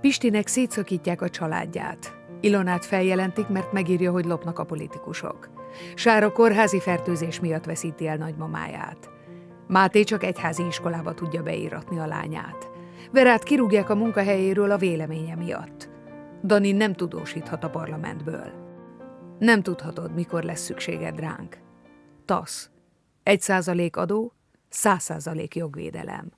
Pistinek szétszakítják a családját. Ilonát feljelentik, mert megírja, hogy lopnak a politikusok. Sára kórházi fertőzés miatt veszíti el nagymamáját. Máté csak egyházi iskolába tudja beíratni a lányát. Verát kirúgják a munkahelyéről a véleménye miatt. Dani nem tudósíthat a parlamentből. Nem tudhatod, mikor lesz szükséged ránk. TASZ. Egy százalék adó, száz százalék jogvédelem.